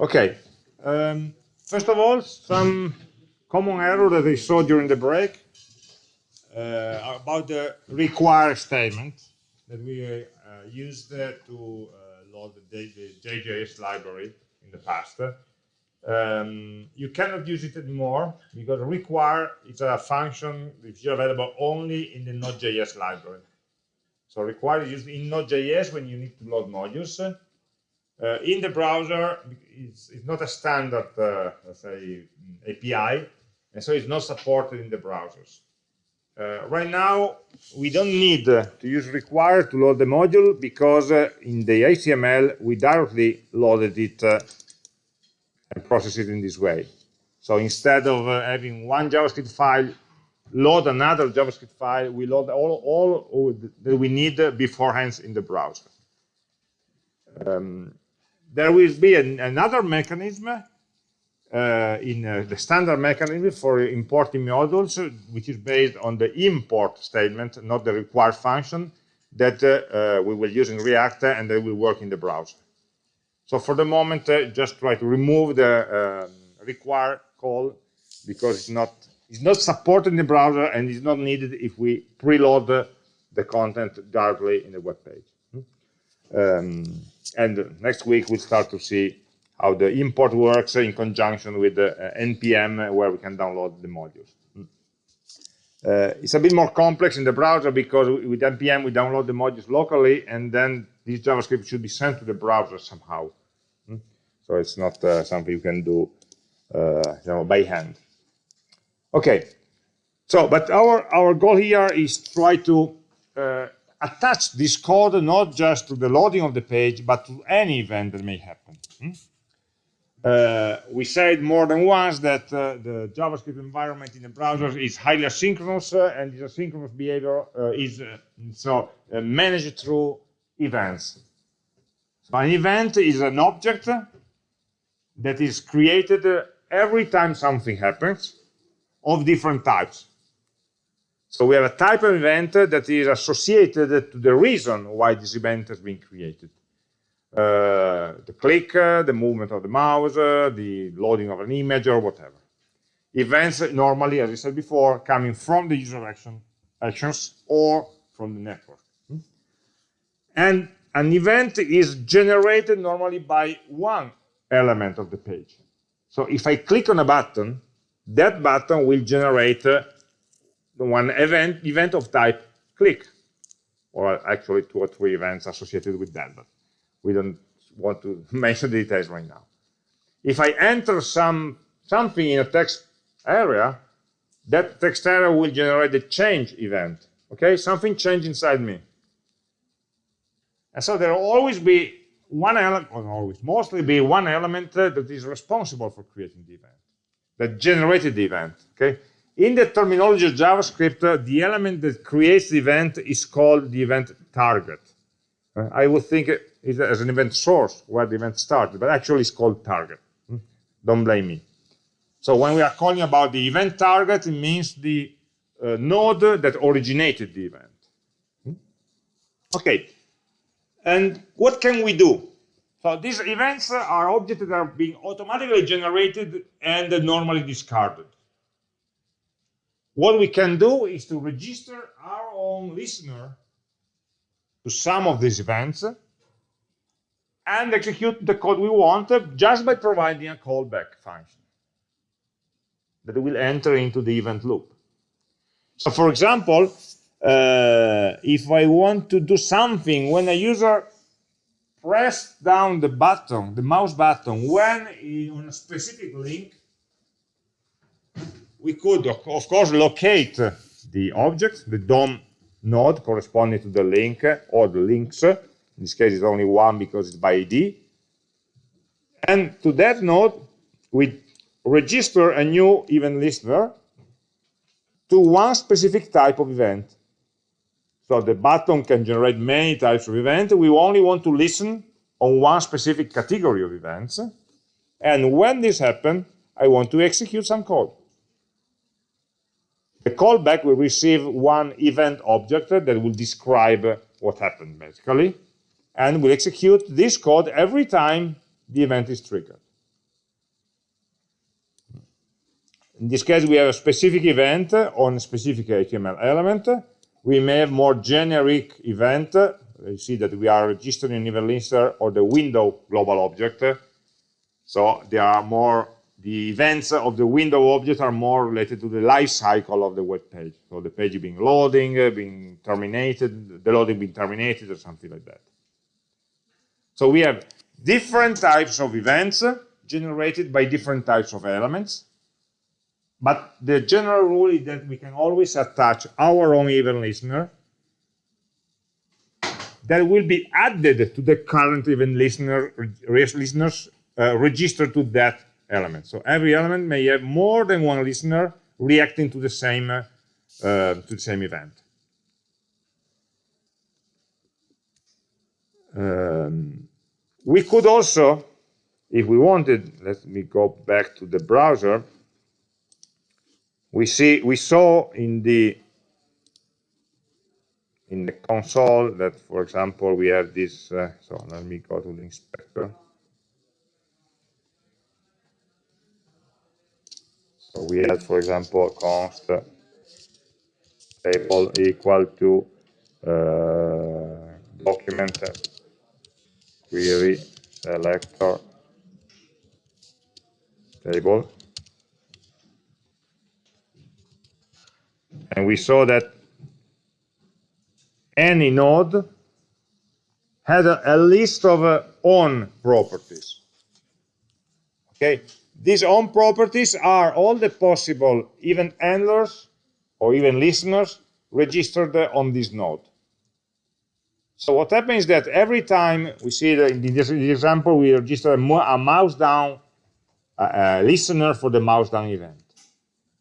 Okay. Um, first of all, some common error that I saw during the break uh, about the require statement that we uh, used uh, to load the, the, JJS library in the past. Um, you cannot use it anymore because require is a function which is available only in the Node.js library. So require is used in Node.js when you need to load modules. Uh, in the browser, it's, it's not a standard, uh, let's say, API, and so it's not supported in the browsers. Uh, right now, we don't need uh, to use require to load the module because uh, in the HTML, we directly loaded it uh, and process it in this way. So instead of having one JavaScript file load another JavaScript file, we load all, all that we need beforehand in the browser. Um, there will be an, another mechanism uh, in uh, the standard mechanism for importing modules, which is based on the import statement, not the require function, that uh, uh we will use in React and that will work in the browser. So for the moment, uh, just try to remove the um, require call because it's not it's not supported in the browser and it's not needed if we preload the, the content directly in the web page. Hmm? Um, and next week we'll start to see how the import works in conjunction with the uh, npm where we can download the modules. Hmm? Uh, it's a bit more complex in the browser because with npm we download the modules locally and then this JavaScript should be sent to the browser somehow. Hmm? So it's not uh, something you can do uh, you know, by hand. Okay, so but our, our goal here is try to uh, attach this code not just to the loading of the page, but to any event that may happen. Hmm? Uh, we said more than once that uh, the JavaScript environment in the browser is highly asynchronous, uh, and this asynchronous behavior uh, is uh, so uh, managed through events. So an event is an object that is created every time something happens of different types. So we have a type of event that is associated to the reason why this event has been created. Uh, the click, uh, the movement of the mouse, uh, the loading of an image or whatever. Events normally, as I said before, coming from the user action, actions or from the network. Hmm? And an event is generated normally by one element of the page. So if I click on a button, that button will generate uh, one event, event of type click, or actually two or three events associated with that, but we don't want to mention the details right now. If I enter some something in a text area, that text area will generate a change event. Okay, something changed inside me. And so there will always be one element, or always, mostly be one element uh, that is responsible for creating the event that generated the event. Okay. In the terminology of JavaScript, uh, the element that creates the event is called the event target. Uh, I would think it as an event source where the event started, but actually it's called target. Hmm? Don't blame me. So when we are calling about the event target, it means the uh, node that originated the event. Hmm? Okay, and what can we do? So these events are objects that are being automatically generated and normally discarded. What we can do is to register our own listener to some of these events and execute the code we want just by providing a callback function that will enter into the event loop. So for example, uh, if I want to do something when a user press down the button, the mouse button, when on a specific link, we could, of course, locate the object, the DOM node corresponding to the link or the links. In this case, it's only one because it's by ID. And to that node, we register a new event listener to one specific type of event. So the button can generate many types of events. We only want to listen on one specific category of events. And when this happens, I want to execute some code the callback will receive one event object that will describe what happened, basically, and will execute this code every time the event is triggered. In this case, we have a specific event on a specific HTML element. We may have more generic event. You see that we are registering an event listener or the window global object. So there are more the events of the window object are more related to the life cycle of the web page. So the page being loading, being terminated, the loading being terminated or something like that. So we have different types of events generated by different types of elements. But the general rule is that we can always attach our own event listener that will be added to the current event listener listeners uh, registered to that element. So every element may have more than one listener reacting to the same uh, to the same event. Um, we could also, if we wanted, let me go back to the browser. We see we saw in the in the console that, for example, we have this. Uh, so let me go to the inspector. So we had, for example, const table equal to uh, document query selector table. And we saw that any node had a, a list of uh, properties. Okay, these on properties are all the possible event handlers or even listeners registered on this node. So what happens is that every time we see that in this example, we register a, mouse down listener for the mouse down event.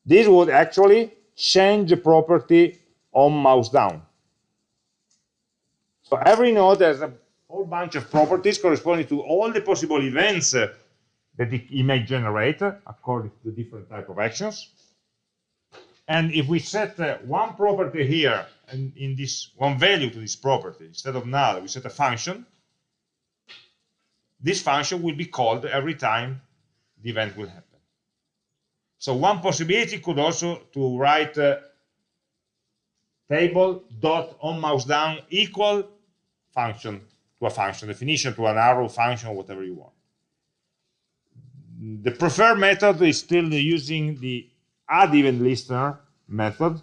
This would actually change the property on mouse down. So every node has a whole bunch of properties corresponding to all the possible events uh, that it, may generate according to the different type of actions. And if we set uh, one property here and in this one value to this property, instead of null, we set a function, this function will be called every time the event will happen. So one possibility could also to write uh, table dot on mouse down equal function to a function definition to an arrow function whatever you want. The preferred method is still using the add event listener method.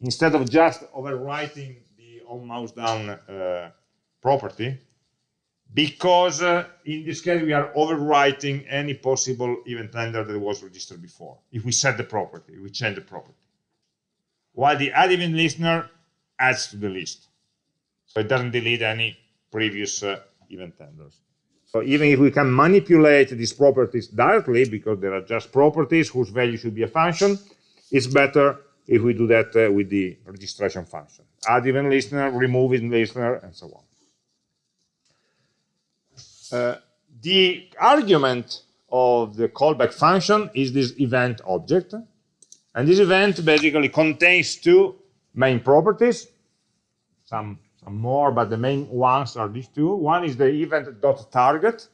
Instead of just overwriting the on mouse down uh, property because uh, in this case we are overwriting any possible event handler that was registered before. If we set the property if we change the property. While the add event listener adds to the list. So it doesn't delete any previous uh, event handlers so even if we can manipulate these properties directly because they are just properties whose value should be a function it's better if we do that uh, with the registration function. Add event listener, remove event listener, and so on. Uh, the argument of the callback function is this event object. And this event basically contains two main properties, some more, but the main ones are these two. One is the event.target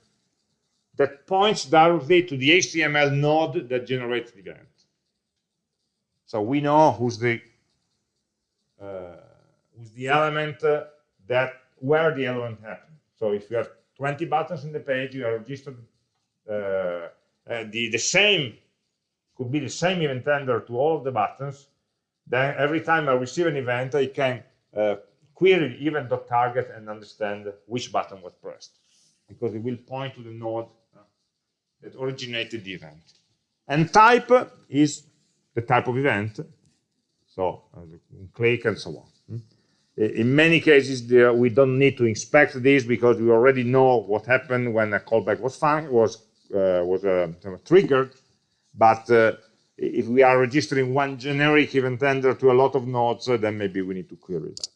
that points directly to the HTML node that generates the event. So we know who's the uh, who's the element uh, that where the element happened. So if you have 20 buttons in the page, you are registered uh, the the same could be the same event handler to all of the buttons. Then every time I receive an event, I can query event.target and understand which button was pressed because it will point to the node uh, that originated the event. And type is the type of event, so uh, click and so on. Hmm? In many cases, there, we don't need to inspect this because we already know what happened when a callback was was uh, was uh, triggered. But uh, if we are registering one generic event handler to a lot of nodes, uh, then maybe we need to query that.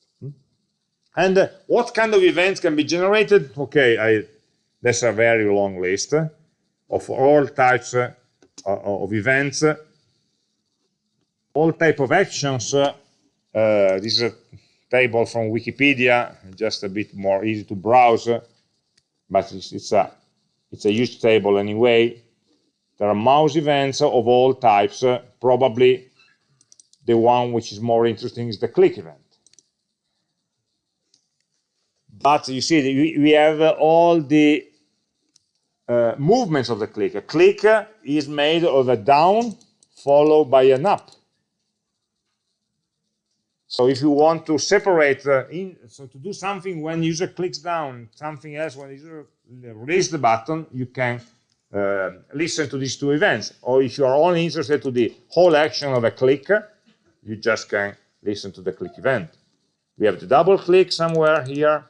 And uh, what kind of events can be generated? Okay, I, that's a very long list of all types of events all type of actions, uh, uh, this is a table from Wikipedia, just a bit more easy to browse, but it's, it's a it's a huge table anyway. there are mouse events of all types. Uh, probably the one which is more interesting is the click event. But you see, we have all the uh, movements of the click. A click is made of a down followed by an up. So if you want to separate, uh, in, so to do something when user clicks down, something else when user release the button, you can uh, listen to these two events. Or if you are only interested to the whole action of a click, you just can listen to the click event. We have the double click somewhere here.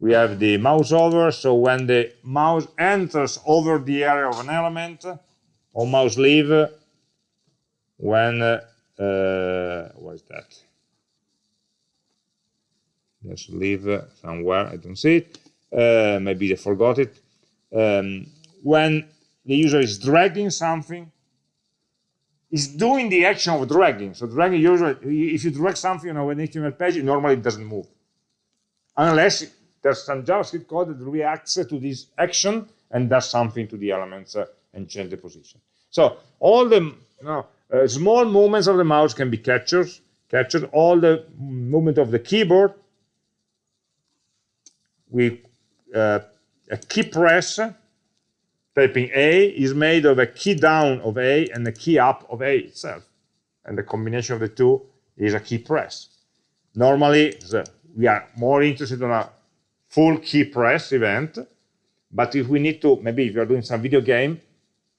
We have the mouse over, so when the mouse enters over the area of an element, or mouse leave, when, uh, uh, what is that? Let's leave somewhere, I don't see it. Uh, maybe they forgot it. Um, when the user is dragging something, is doing the action of dragging. So dragging usually, if you drag something on an HTML page, normally it doesn't move. Unless there's some JavaScript code that reacts to this action and does something to the elements uh, and change the position. So all the you know, uh, small movements of the mouse can be captured, captured. All the movement of the keyboard with uh, a key press, typing A is made of a key down of A and a key up of A itself. And the combination of the two is a key press. Normally, we are more interested in a full key press event, but if we need to, maybe if you're doing some video game,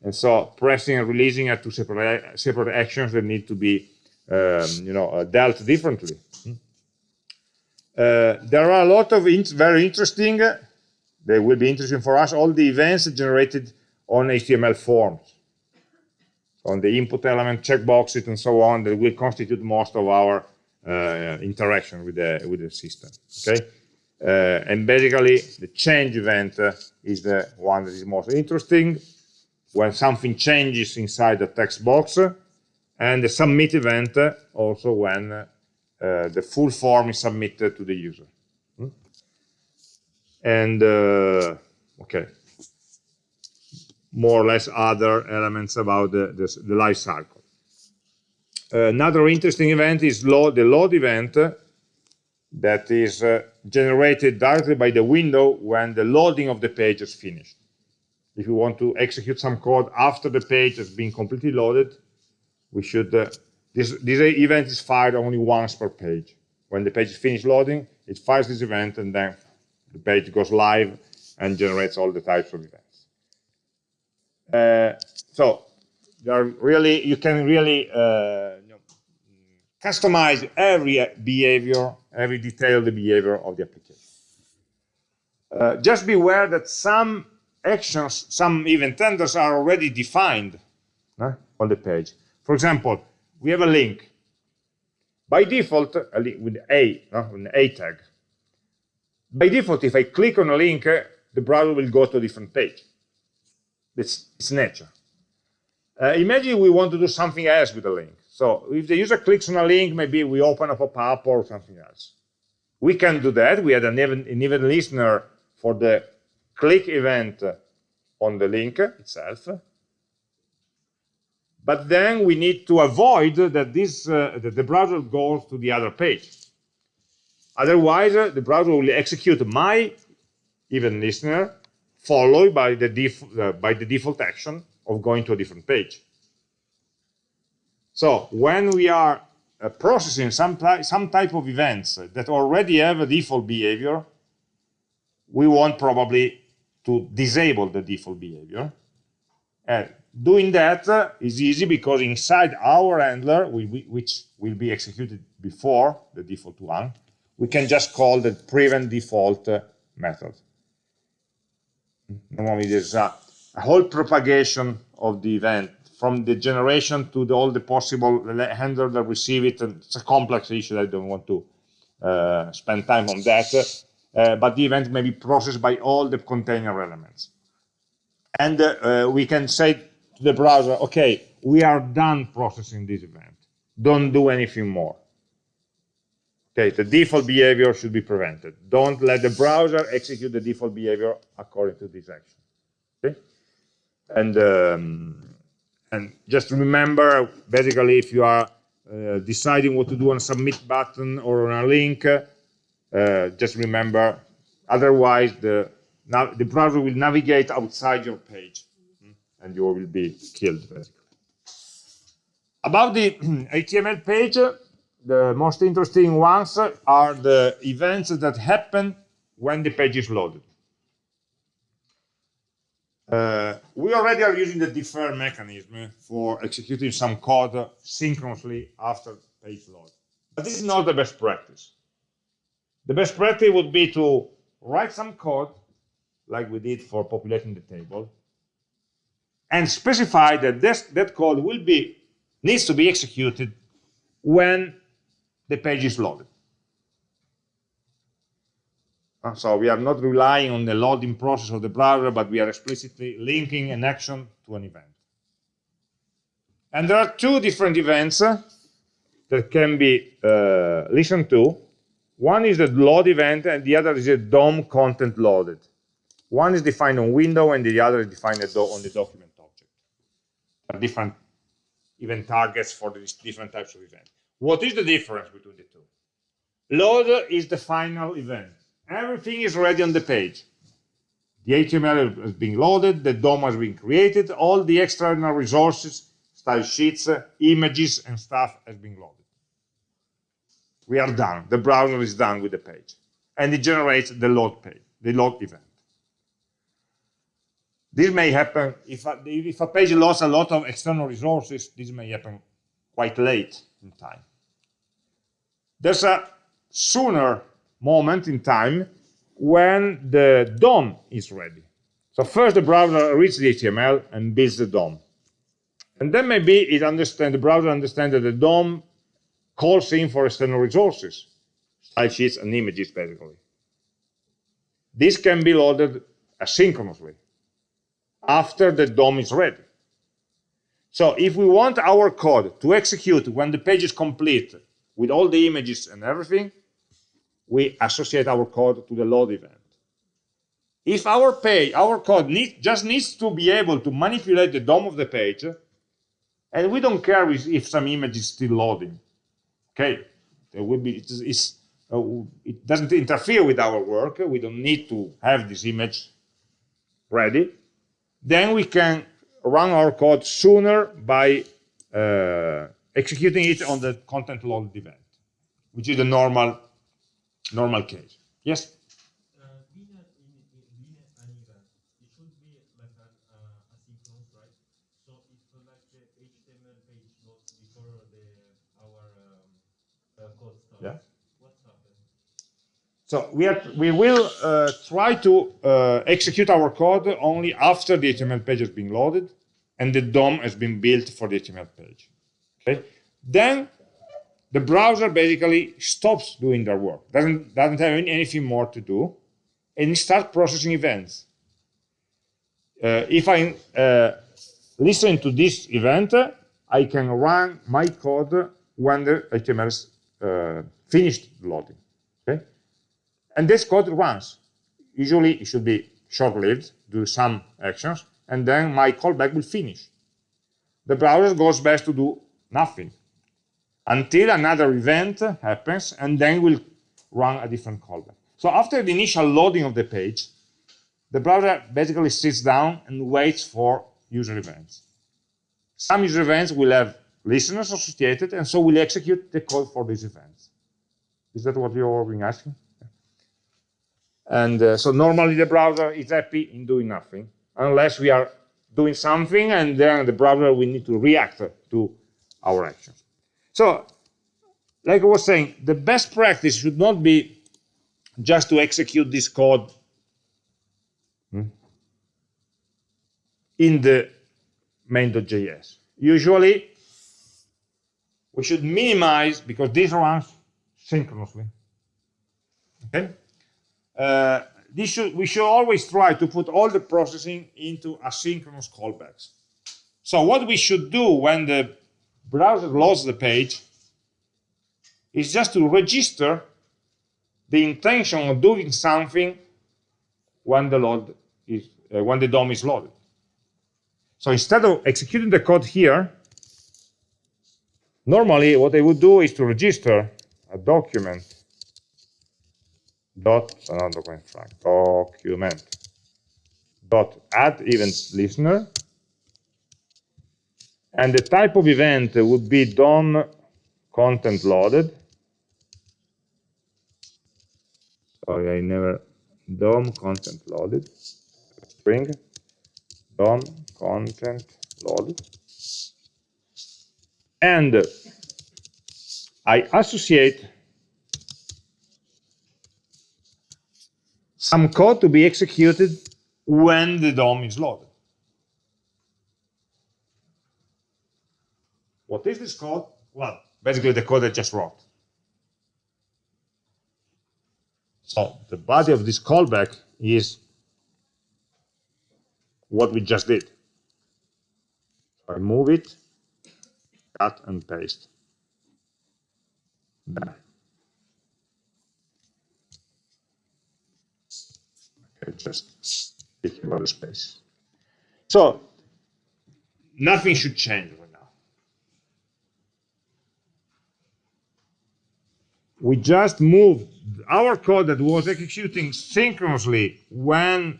and so pressing and releasing are two separate, separate actions that need to be um, you know, uh, dealt differently. Uh, there are a lot of in very interesting, they will be interesting for us, all the events generated on HTML forms, on the input element, checkboxes, and so on, that will constitute most of our uh, interaction with the, with the system. Okay, uh, And basically, the change event uh, is the one that is most interesting, when something changes inside the text box, and the submit event also when uh, the full form is submitted to the user. Hmm? And, uh, okay, more or less other elements about the, the, the life cycle. Uh, another interesting event is load, the load event that is uh, generated directly by the window when the loading of the page is finished. If you want to execute some code after the page has been completely loaded, we should uh, this, this event is fired only once per page. When the page is finished loading, it fires this event and then the page goes live and generates all the types of events. Uh, so really, you can really uh, you customize every behavior, every detailed behavior of the application. Uh, just beware that some actions, some event handlers are already defined on the page. For example, we have a link. By default, a with A, no? an A tag. By default, if I click on a link, the browser will go to a different page. It's, it's nature. Uh, imagine we want to do something else with a link. So if the user clicks on a link, maybe we open up a pop-up or something else. We can do that. We had an event, an event listener for the click event on the link itself. But then we need to avoid that this uh, that the browser goes to the other page. Otherwise, uh, the browser will execute my event listener followed by the, uh, by the default action of going to a different page. So when we are uh, processing some, some type of events that already have a default behavior, we want probably to disable the default behavior. And Doing that is easy because inside our handler, which will be executed before the default one, we can just call the prevent default method. Normally there's a, a whole propagation of the event from the generation to the, all the possible handler that receive it. And it's a complex issue. I don't want to uh, spend time on that. Uh, but the event may be processed by all the container elements. And uh, we can say to the browser, okay, we are done processing this event. Don't do anything more. Okay, the default behavior should be prevented. Don't let the browser execute the default behavior according to this action. Okay? and um, and just remember, basically, if you are uh, deciding what to do on a submit button or on a link, uh, just remember, otherwise the the browser will navigate outside your page, and you will be killed. Basically. About the HTML page, the most interesting ones are the events that happen when the page is loaded. Uh, we already are using the defer mechanism for executing some code synchronously after page load. But this is not the best practice. The best practice would be to write some code, like we did for populating the table, and specify that this, that code will be needs to be executed when the page is loaded. Uh, so we are not relying on the loading process of the browser, but we are explicitly linking an action to an event. And there are two different events uh, that can be uh, listened to. One is the load event, and the other is the DOM content loaded. One is defined on window, and the other is defined on the document object. There are different event targets for these different types of events. What is the difference between the two? Load is the final event. Everything is ready on the page. The HTML has been loaded, the DOM has been created, all the external resources, style sheets, uh, images, and stuff has been loaded. We are done. The browser is done with the page. And it generates the load page, the load event. This may happen if a, if a page lost a lot of external resources, this may happen quite late in time. There's a sooner moment in time when the DOM is ready. So first the browser reads the HTML and builds the DOM. And then maybe it understand, the browser understands that the DOM calls in for external resources, style sheets and images basically. This can be loaded asynchronously after the DOM is ready. So if we want our code to execute when the page is complete with all the images and everything, we associate our code to the load event. If our page, our code need, just needs to be able to manipulate the DOM of the page, and we don't care if some image is still loading. Okay, there will be it's, it's uh, it doesn't interfere with our work. We don't need to have this image ready. Then we can run our code sooner by uh, executing it on the content load event, which is the normal normal case. Yes? Uh, uh, uh, um, uh, yeah. So we, are, we will uh, try to uh, execute our code only after the HTML page has been loaded and the DOM has been built for the HTML page. Okay? Then the browser basically stops doing their work, doesn't, doesn't have anything more to do, and starts processing events. Uh, if I uh, listen to this event, I can run my code when the HTML is uh, finished loading. Okay? And this code runs. Usually it should be short-lived, do some actions, and then my callback will finish. The browser goes back to do nothing until another event happens, and then we'll run a different callback. So after the initial loading of the page, the browser basically sits down and waits for user events. Some user events will have listeners associated, and so we'll execute the code for these events. Is that what you're being asking? And uh, so normally the browser is happy in doing nothing, unless we are doing something, and then the browser will need to react to our actions. So, like I was saying, the best practice should not be just to execute this code hmm, in the main.js. Usually, we should minimize, because this runs synchronously. Okay? Uh, this should, we should always try to put all the processing into asynchronous callbacks. So what we should do when the browser loads the page is just to register the intention of doing something when the load is uh, when the DOM is loaded. So instead of executing the code here, normally what I would do is to register a document dot not document document dot add event listener and the type of event would be DOM content loaded. Sorry I never DOM content loaded. String DOM content loaded. And I associate some code to be executed when the DOM is loaded. What is this code? Well, basically the code I just wrote. So the body of this callback is what we just did. I move it, cut and paste. There. Okay, just speaking about the space. So nothing should change right now. We just moved our code that was executing synchronously when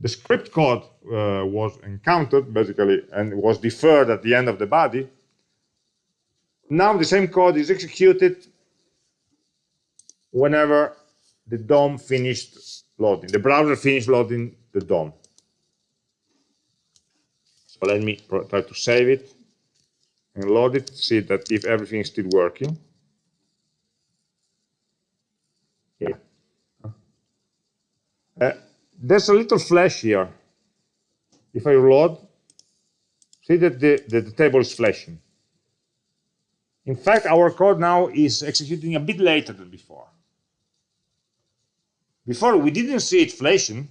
the script code uh, was encountered, basically, and was deferred at the end of the body. Now the same code is executed whenever the DOM finished loading, the browser finished loading the DOM. So let me try to save it and load it, see that if everything is still working. Yeah. Uh, there's a little flash here. If I reload, see that the, the, the table is flashing. In fact, our code now is executing a bit later than before. Before, we didn't see it flashing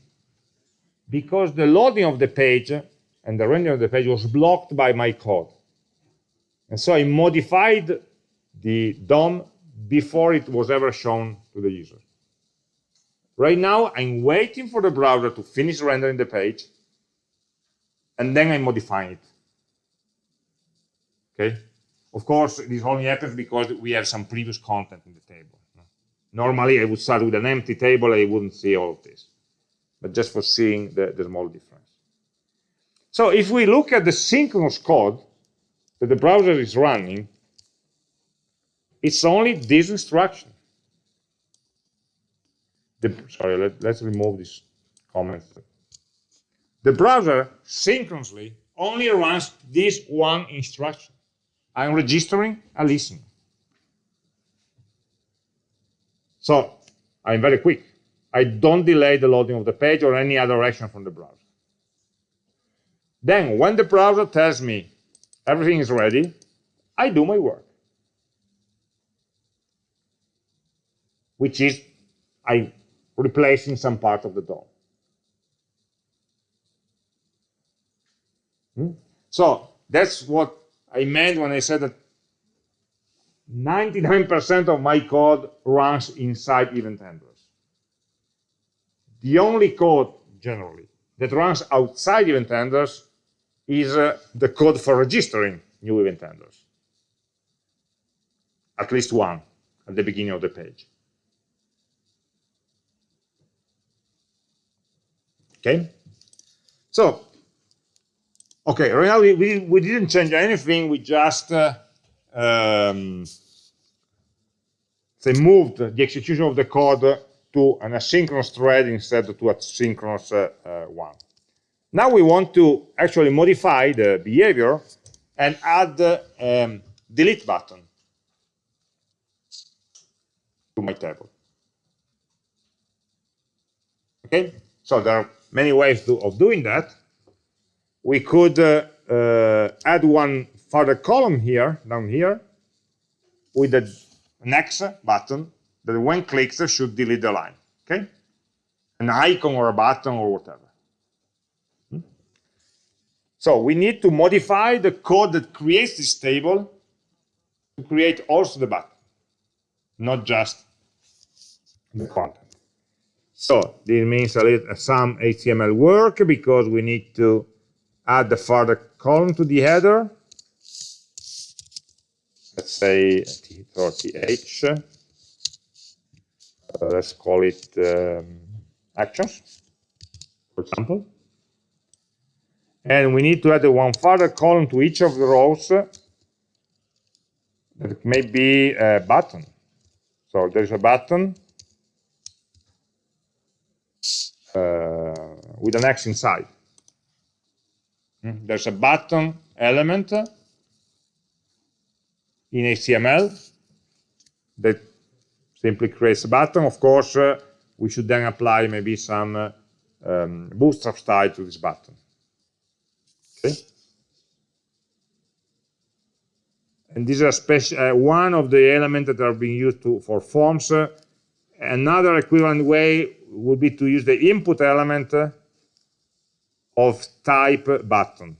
because the loading of the page and the rendering of the page was blocked by my code. And so I modified the DOM before it was ever shown to the user. Right now, I'm waiting for the browser to finish rendering the page, and then I'm modifying it. Okay? Of course, this only happens because we have some previous content in the table. Normally, I would start with an empty table, I wouldn't see all of this. But just for seeing the, the small difference. So if we look at the synchronous code that the browser is running, it's only this instruction. The, sorry, let, let's remove this comment. The browser synchronously only runs this one instruction. I'm registering a listener. So I'm very quick. I don't delay the loading of the page or any other action from the browser. Then when the browser tells me everything is ready, I do my work. Which is I replacing some part of the DOM. Hmm? So that's what I meant when I said that 99% of my code runs inside event handlers. The only code, generally, that runs outside event handlers is uh, the code for registering new event handlers. At least one at the beginning of the page. Okay? So, okay, right now we, we, we didn't change anything, we just uh, um, they moved the execution of the code to an asynchronous thread instead to a synchronous uh, uh, one. Now we want to actually modify the behavior and add the um, delete button to my table. Okay, so there are many ways to, of doing that. We could uh, uh, add one further column here, down here, with the next button that when clicked should delete the line. Okay? An icon or a button or whatever. Hmm? So we need to modify the code that creates this table to create also the button, not just the content. So this means a little, some HTML work because we need to add the further column to the header. Let's say T30H. Uh, let's call it um, actions, for example. And we need to add one further column to each of the rows that may be a button. So there's a button uh, with an X inside. Hmm? There's a button element in HTML that simply creates a button. Of course, uh, we should then apply maybe some uh, um, bootstrap style to this button. Okay. And this is special, uh, one of the elements that are being used to, for forms. Uh, another equivalent way would be to use the input element of type button.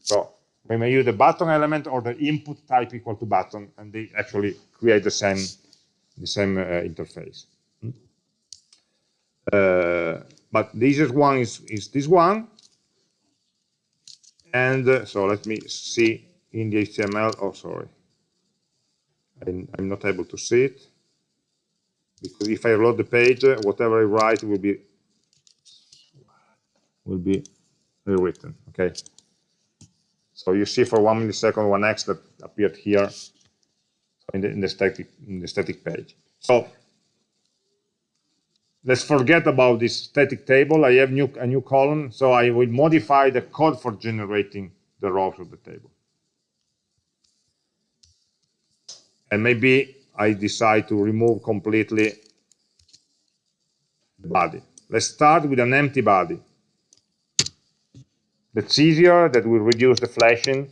So we may use the button element or the input type equal to button, and they actually create the same the same uh, interface. Hmm? Uh, but the easiest one is, is this one. And uh, so let me see in the HTML. Oh, sorry. I'm, I'm not able to see it because if I load the page, uh, whatever I write will be will be rewritten. Okay. So you see for one millisecond one X that appeared here in the, in the static in the static page. So let's forget about this static table. I have new, a new column, so I will modify the code for generating the rows of the table. And maybe I decide to remove completely the body. Let's start with an empty body. That's easier, that will reduce the flashing,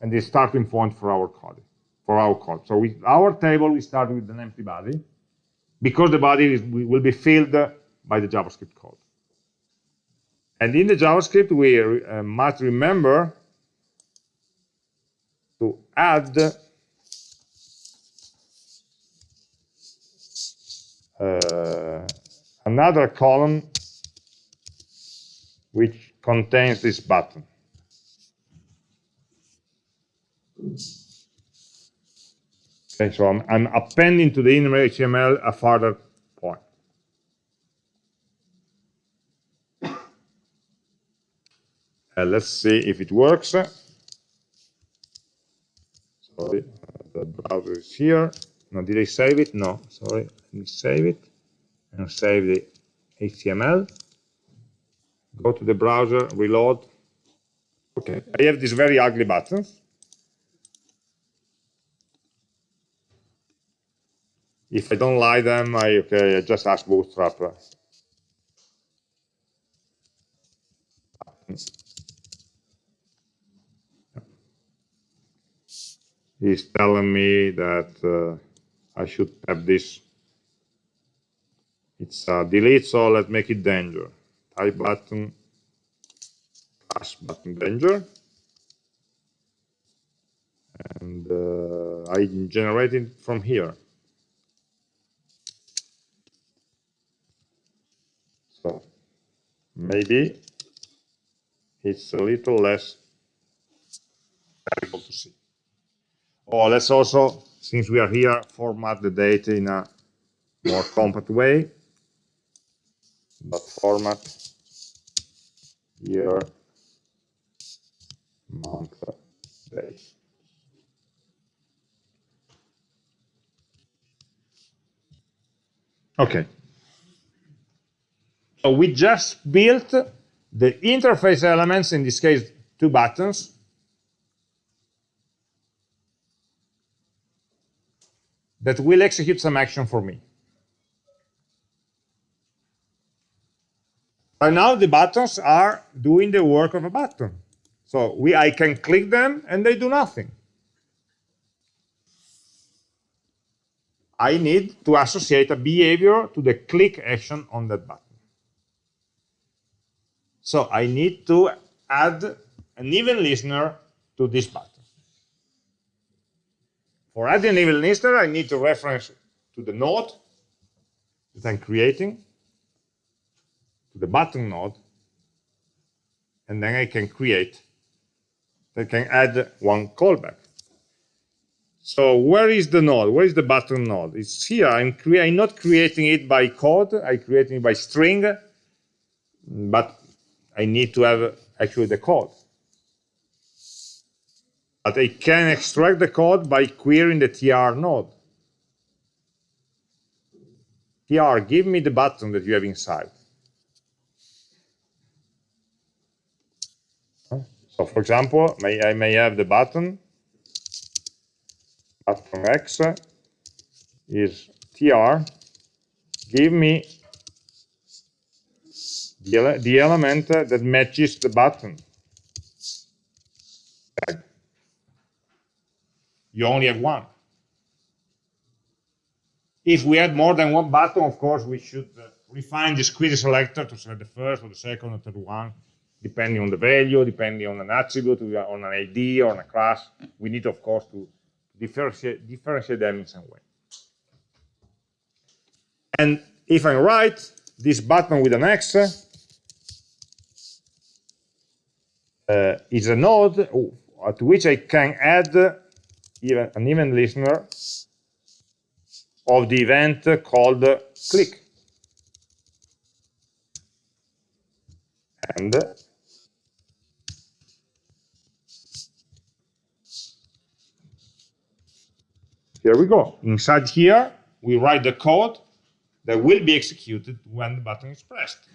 and the starting point for our code. For our code. So with our table, we start with an empty body, because the body is, will be filled by the JavaScript code. And in the JavaScript, we uh, must remember to add another column which contains this button. Okay, so I'm, I'm appending to the inner HTML a further point. Uh, let's see if it works. Sorry, the browser is here. No, did I save it? No, sorry. Let me save it and save the HTML. Go to the browser, reload. Okay, I have these very ugly buttons. If I don't like them, I okay, I just ask Bootstrap. He's telling me that uh, I should have this. It's a delete, so let's make it danger. Type button, plus button danger. And uh, I generate it from here. So maybe it's a little less terrible to see. Or let's also since we are here, format the data in a more compact way. But format year, month, day. Okay. So we just built the interface elements, in this case, two buttons, that will execute some action for me. Right now, the buttons are doing the work of a button. So we, I can click them and they do nothing. I need to associate a behavior to the click action on that button. So I need to add an even listener to this button. For adding even listener, I need to reference to the node that I'm creating, to the button node, and then I can create, I can add one callback. So where is the node? Where is the button node? It's here. I'm, I'm not creating it by code. I'm creating it by string, but I need to have actually the code. But I can extract the code by querying the tr node. tr, give me the button that you have inside. So for example, may, I may have the button, button x is tr, give me the, ele the element that matches the button. You only have one. If we had more than one button, of course, we should uh, refine this query selector to select the first or the second or third one depending on the value, depending on an attribute, on an ID, or on a class. We need, of course, to differentiate, differentiate them in some way. And if I'm right, this button with an X uh, is a node to which I can add even an event listener of the event called click. And Here we go. Inside here, we write the code that will be executed when the button is pressed.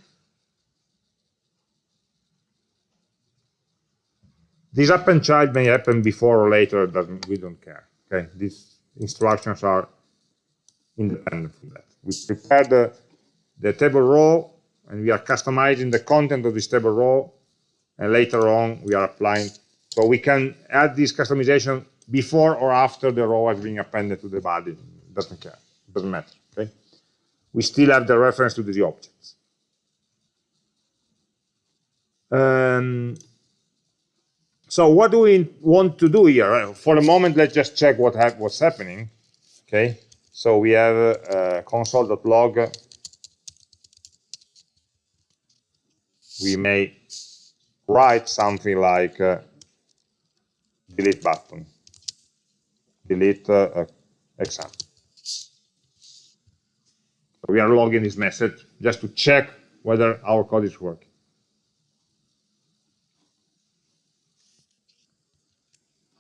This append child may happen before or later, doesn't, we don't care. Okay, these instructions are independent from that. We prepare the, the table row and we are customizing the content of this table row and later on we are applying. So we can add this customization before or after the row has been appended to the body. Doesn't care. Doesn't matter. Okay. We still have the reference to the objects. Um, so what do we want to do here? For the moment, let's just check what ha what's happening. Okay. So we have uh, console.log. We may write something like uh, delete button delete uh, exam. So we are logging this message just to check whether our code is working.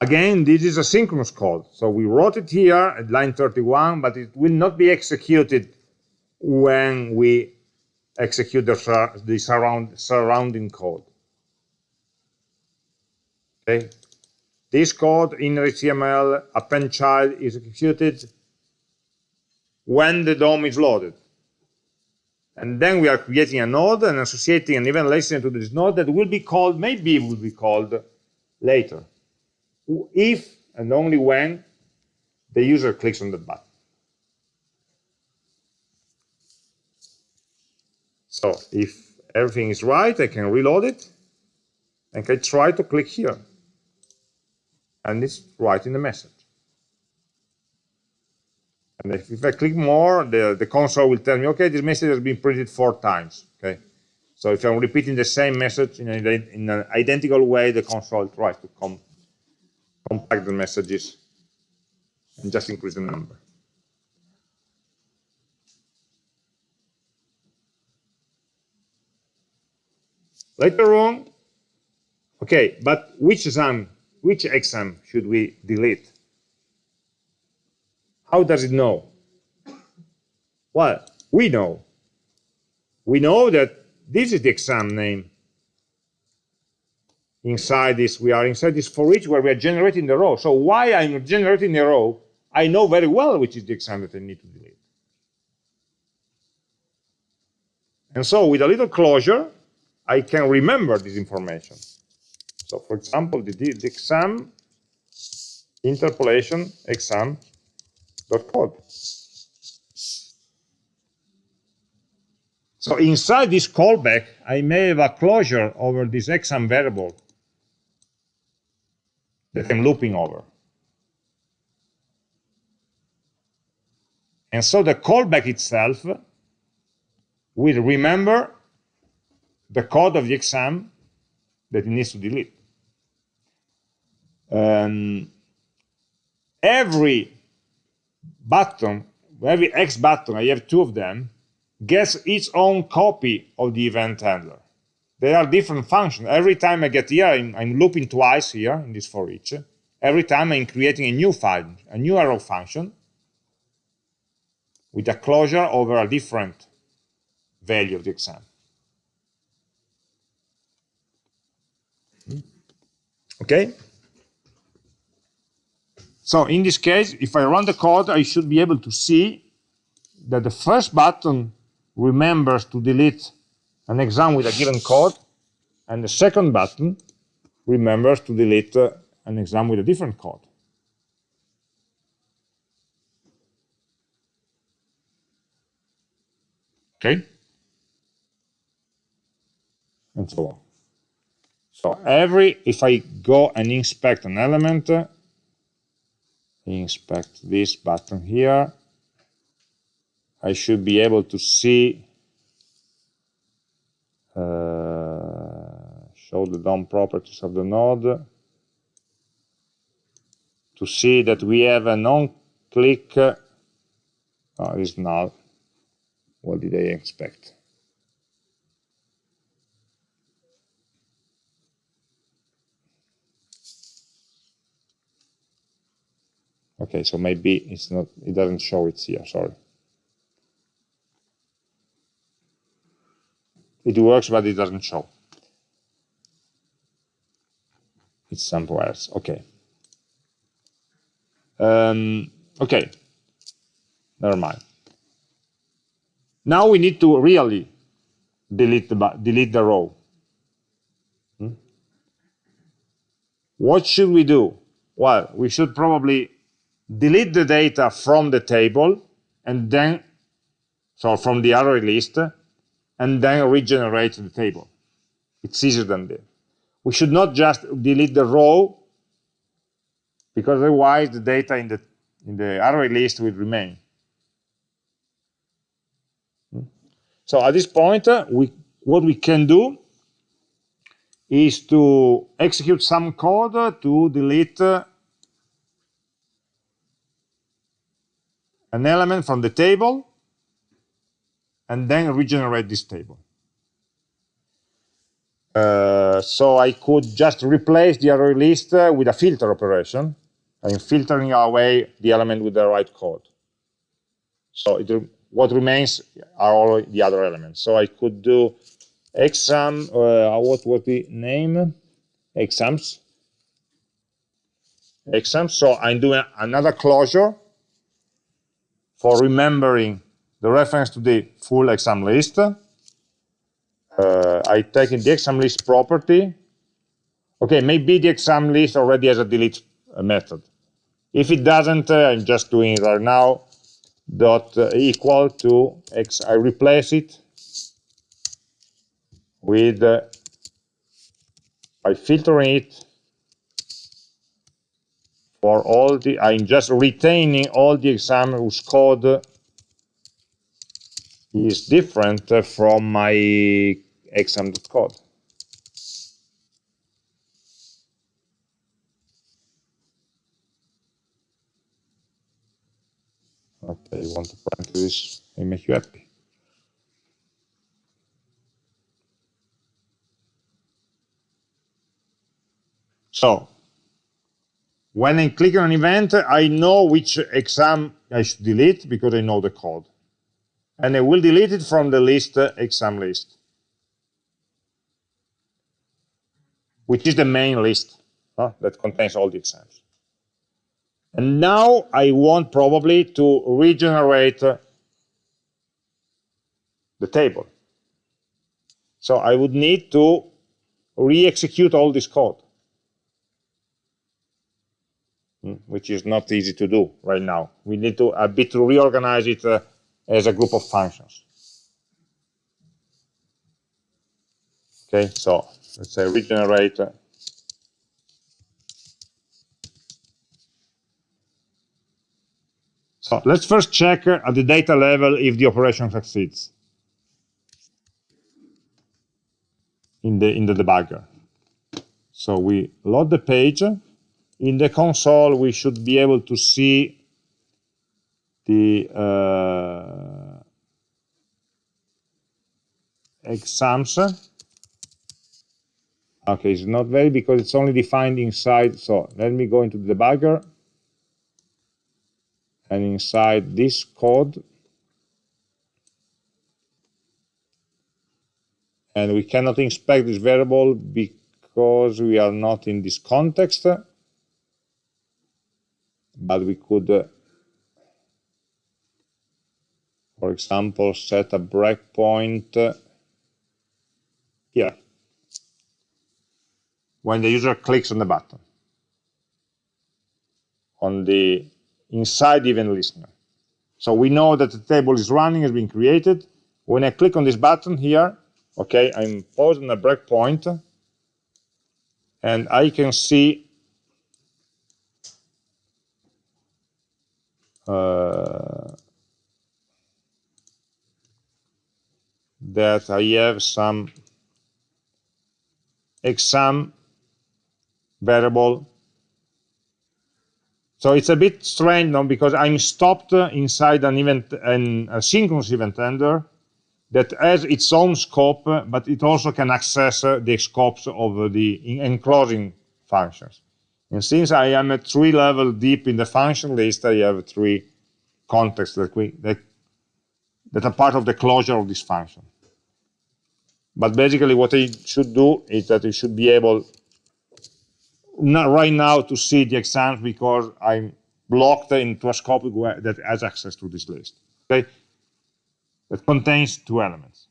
Again, this is a synchronous code. So we wrote it here at line 31, but it will not be executed when we execute the, the surround, surrounding code. Okay, this code in HTML append child is executed when the DOM is loaded. And then we are creating a node and associating an event listener to this node that will be called, maybe it will be called later, if and only when the user clicks on the button. So if everything is right, I can reload it and can try to click here and it's writing the message. And if, if I click more, the, the console will tell me, okay, this message has been printed four times. Okay, so if I'm repeating the same message in, a, in an identical way, the console tries to com compact the messages and just increase the number. Later on, okay, but which exam which exam should we delete? How does it know? Well, we know. We know that this is the exam name. Inside this, we are inside this for each where we are generating the row. So why I'm generating the row, I know very well which is the exam that I need to delete. And so with a little closure, I can remember this information. So for example, the, the exam interpolation exam dot code. So inside this callback, I may have a closure over this exam variable that I'm looping over. And so the callback itself will remember the code of the exam that it needs to delete. Um, every button, every X button, I have two of them, gets its own copy of the event handler. They are different functions. Every time I get here, I'm, I'm looping twice here in this for each. Every time I'm creating a new file, a new arrow function with a closure over a different value of the exam. Hmm. Okay? So in this case, if I run the code, I should be able to see that the first button remembers to delete an exam with a given code, and the second button remembers to delete uh, an exam with a different code. Okay? And so on. So every, if I go and inspect an element, uh, inspect this button here, I should be able to see, show the DOM properties of the node, to see that we have an onclick, uh, oh, it's null. What did I expect? Okay, so maybe it's not, it doesn't show it here, sorry. It works, but it doesn't show. It's somewhere else, okay. Um, okay, never mind. Now we need to really delete the, delete the row. Hmm? What should we do? Well, we should probably delete the data from the table and then, so from the array list, and then regenerate the table. It's easier than that. We should not just delete the row, because otherwise the data in the, in the array list will remain. So at this point, uh, we, what we can do is to execute some code to delete uh, an element from the table and then regenerate this table. Uh, so I could just replace the array list uh, with a filter operation. I'm filtering away the element with the right code. So it, what remains are all the other elements. So I could do exam, uh, what was the name? Exams. Exams. So I'm doing another closure for remembering the reference to the full exam list. Uh, I take in the exam list property. Okay, maybe the exam list already has a delete method. If it doesn't, uh, I'm just doing it right now, dot uh, equal to x, I replace it with, uh, by filtering it for all the, I'm just retaining all the exam whose code is different from my exam.code. Okay, you want to print this make you happy. So when I click on an event, I know which exam I should delete because I know the code. And I will delete it from the list uh, exam list, which is the main list uh, that contains all the exams. And now I want probably to regenerate uh, the table. So I would need to re-execute all this code. Hmm, which is not easy to do right now. We need to a bit to reorganize it uh, as a group of functions. Okay, so let's say regenerate. Uh, so let's first check uh, at the data level if the operation succeeds in the in the debugger. So we load the page. In the console, we should be able to see the uh, exams. Okay, it's not very because it's only defined inside. So let me go into the debugger. And inside this code, and we cannot inspect this variable because we are not in this context but we could uh, for example set a breakpoint uh, here. When the user clicks on the button. On the inside event listener. So we know that the table is running has been created. When I click on this button here okay i'm pausing a breakpoint and i can see uh, that i have some exam variable so it's a bit strange now because i'm stopped inside an event an asynchronous event handler that has its own scope, but it also can access the scopes of the enclosing functions. And since I am at three level deep in the function list, I have three contexts that, we, that, that are part of the closure of this function. But basically what I should do is that I should be able not right now to see the exams because I'm blocked into a scope that has access to this list. Okay, that contains two elements.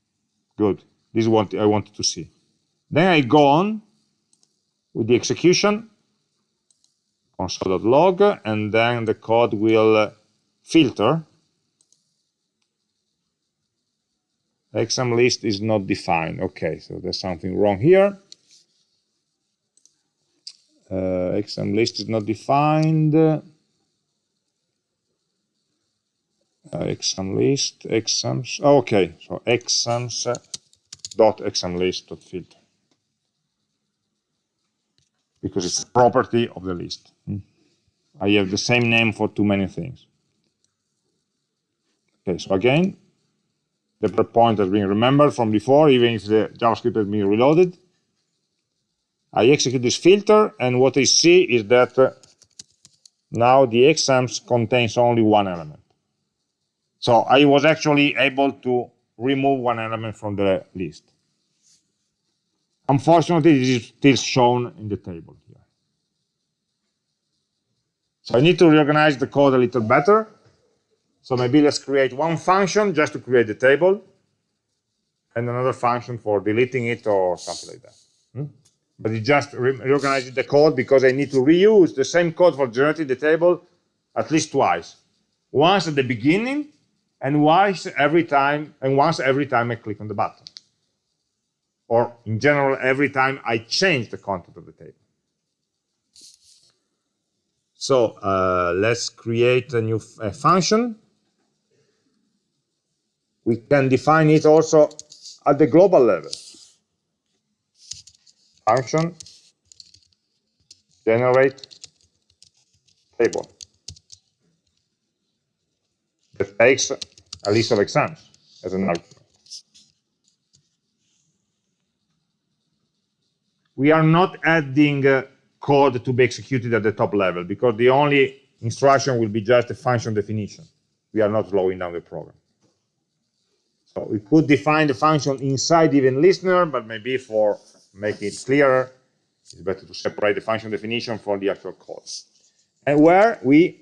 Good. This is what I wanted to see. Then I go on with the execution, console.log, and then the code will uh, filter. Exam list is not defined. Okay, so there's something wrong here. Uh, exam list is not defined. uh, exam list, exams. Okay, so exams dot exam list dot filter because it's a property of the list. Hmm. I have the same name for too many things. Okay, so again, the breakpoint has been remembered from before, even if the JavaScript has been reloaded. I execute this filter, and what I see is that uh, now the exams contains only one element. So I was actually able to remove one element from the list. Unfortunately, it is still shown in the table here. So I need to reorganize the code a little better. So maybe let's create one function just to create the table and another function for deleting it or something like that. Hmm? But it just re reorganizes the code because I need to reuse the same code for generating the table at least twice. Once at the beginning and once every time and once every time I click on the button. Or in general, every time I change the content of the table. So uh, let's create a new function. We can define it also at the global level. Function generate table that takes a list of exams as an argument. We are not adding uh, code to be executed at the top level because the only instruction will be just a function definition. We are not slowing down the program. So we could define the function inside even listener, but maybe for make it clearer, it's better to separate the function definition from the actual code. And where we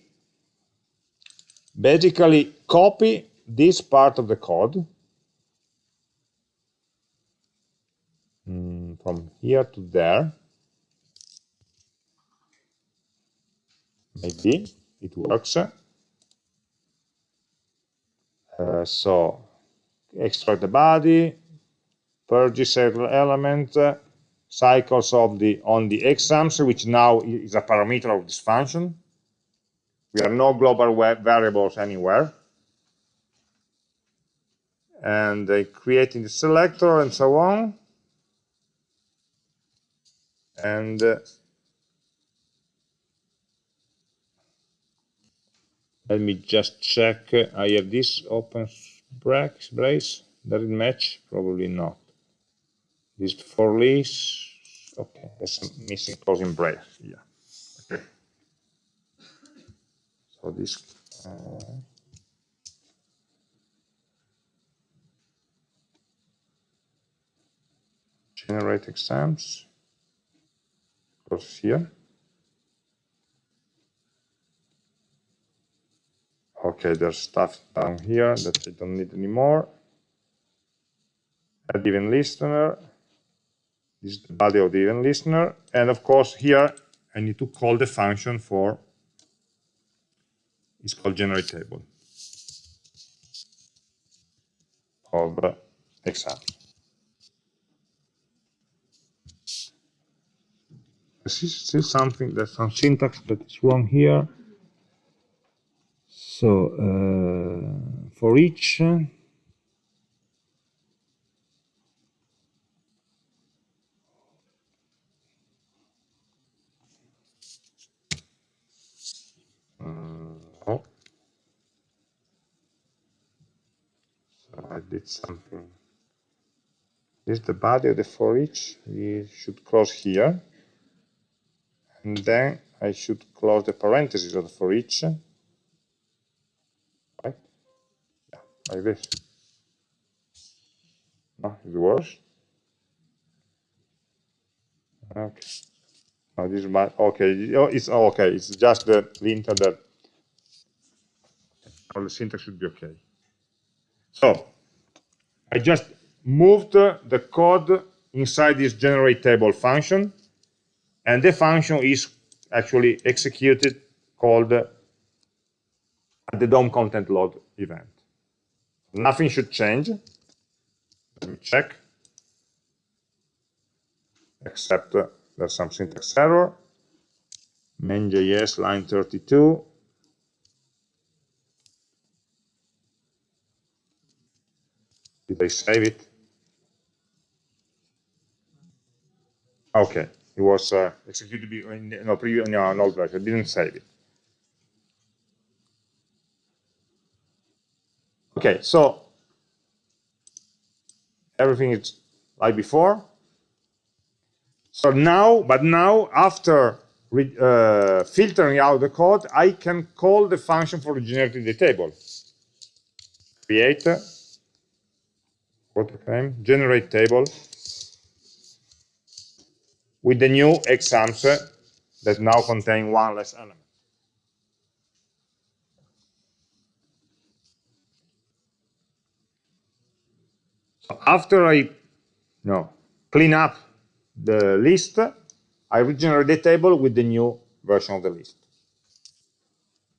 basically copy this part of the code mm, from here to there. Maybe it works. Uh, so extract the body, purge several elements, uh, cycles of the on the exams, which now is a parameter of this function. We have no global variables anywhere and uh, creating the selector and so on. and uh, let me just check. I have this open brace. brace. Does it match? Probably not. This for lease. Okay, there's some missing closing brace. Yeah. Okay. So this. Uh, generate exams goes here. Okay, there's stuff down here that I don't need anymore. Add event listener. This is the body of the event listener. And of course, here I need to call the function for, it's called generate table of exams. This is still something, there's some syntax that is wrong here. So uh, for each uh, I did something. This is the body of the for each. We should close here. And then I should close the parentheses of the for each. Like this. No, it works. Okay. No, this is my okay. It's okay. It's just the linter that all the syntax should be okay. So I just moved the code inside this generate table function, and the function is actually executed called at the DOM content load event. Nothing should change. Let me check. Except uh, there's some syntax error. main.js line 32. Did I save it? Okay, it was uh, executed in no, previous, no, an old version. I didn't save it. Okay, so everything is like before. So now, but now after uh, filtering out the code, I can call the function for generating the table. Create, what name? Generate table with the new exams that now contain one less element. After I no, clean up the list, I regenerate the table with the new version of the list.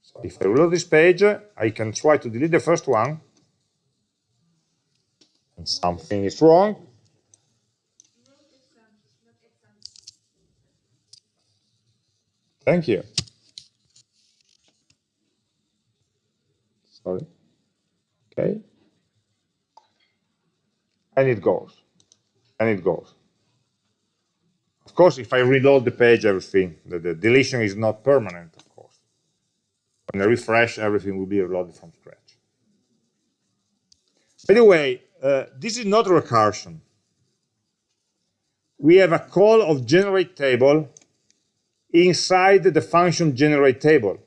So if I reload this page, I can try to delete the first one, and something is wrong. Thank you. Sorry. Okay. And it goes. And it goes. Of course, if I reload the page, everything, the, the deletion is not permanent, of course. When I refresh, everything will be reloaded from scratch. By the way, uh, this is not recursion. We have a call of generate table inside the function generate table.